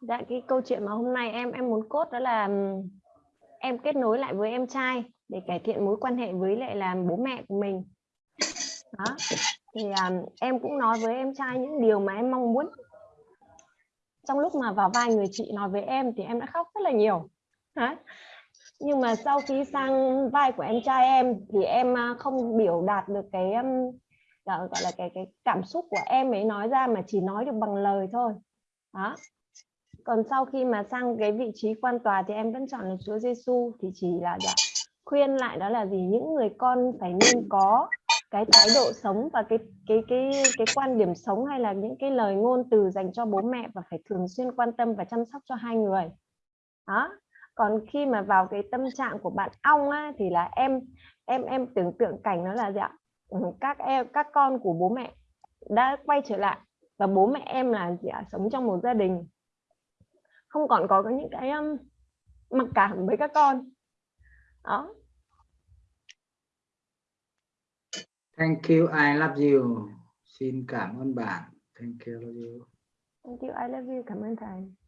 dạ cái câu chuyện mà hôm nay em em muốn cốt đó là em kết nối lại với em trai để cải thiện mối quan hệ với lại là bố mẹ của mình. Đó thì um, em cũng nói với em trai những điều mà em mong muốn. Trong lúc mà vào vai người chị nói với em thì em đã khóc rất là nhiều. Đấy. nhưng mà sau khi sang vai của em trai em thì em ờ, không biểu đạt được cái gọi gọi là cái cái cảm xúc của em ấy nói ra mà chỉ nói được bằng lời thôi. Đó còn sau khi mà sang cái vị trí quan tòa thì em vẫn chọn là Chúa Giêsu thì chỉ là dạ, khuyên lại đó là gì? Những người con phải nên có cái thái độ sống và cái cái cái cái quan điểm sống hay là những cái lời ngôn từ dành cho bố mẹ và phải thường xuyên quan tâm và chăm sóc cho hai người. Đó. Còn khi mà vào cái tâm trạng của bạn ong á, thì là em em em tưởng tượng cảnh nó là gì ạ các em các con của bố mẹ đã quay trở lại và bố mẹ em là gì ạ sống trong một gia đình không còn có những cái um, mặc cảm với các con đó Thank you, I love you. Xin cảm ơn bạn. Thank you, love you. thank you I love you cảm ơn thầy